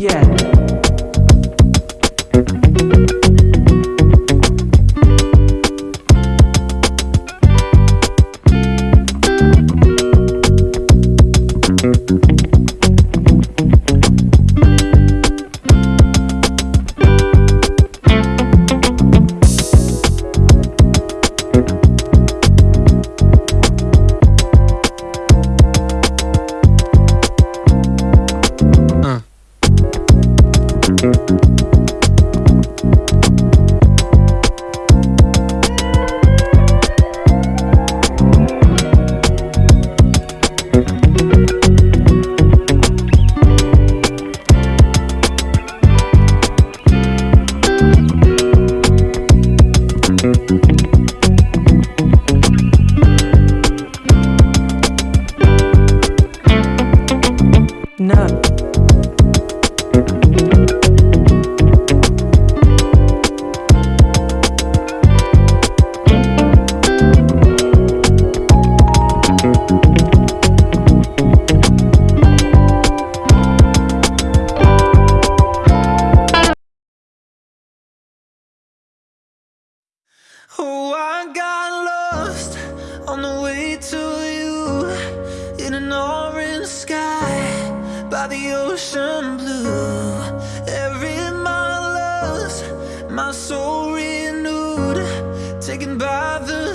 Yeah. Oh, I got lost on the way to you In an orange sky by the ocean blue. Every mile lost, my soul renewed Taken by the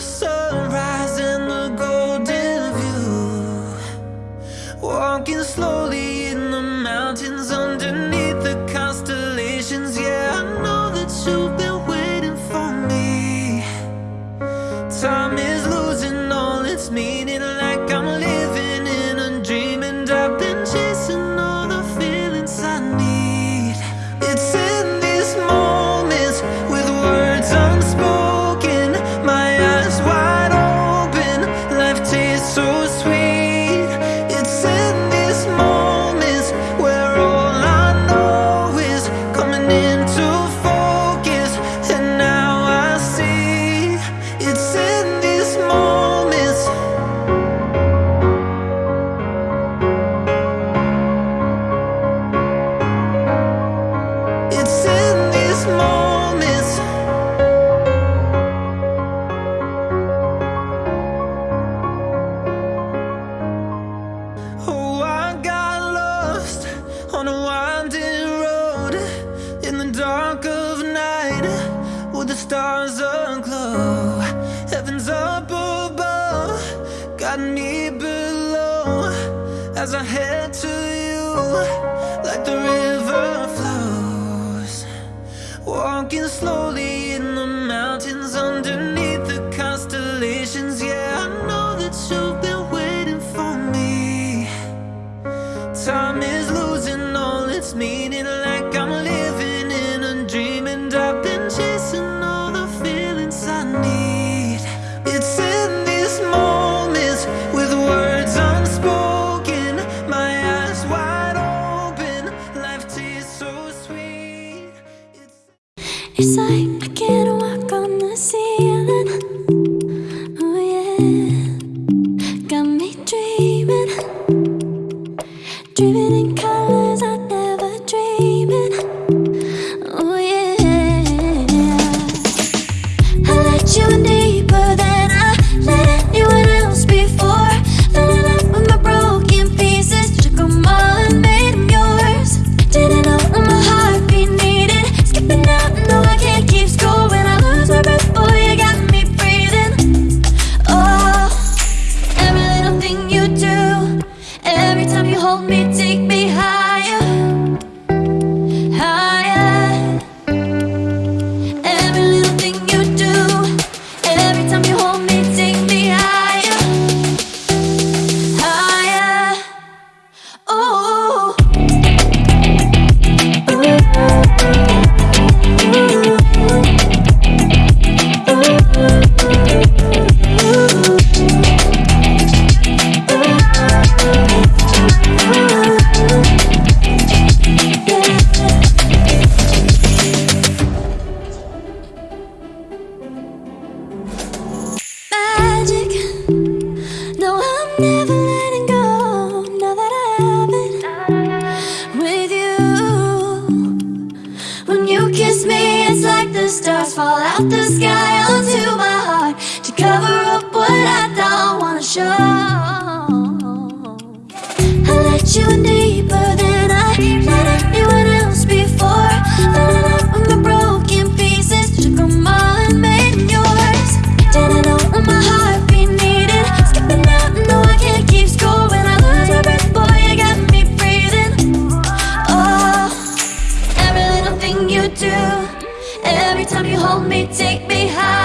stars are aglow. Heaven's up above. Got me below. As I head to you Like the river flows. Walking slowly It's like I can't walk on the ceiling. Oh yeah. Got me dreaming. Dreaming fall out the sky onto my heart To cover up what I don't wanna show. I let you in deeper than I let anyone else before. Lining up with my broken pieces Took them all and made yours Didn't know what my heart be needed. Skipping out, no I can't keep score When I lose my breath, boy, you got me breathing. Oh, every little thing you do. Every time you hold me, take me high.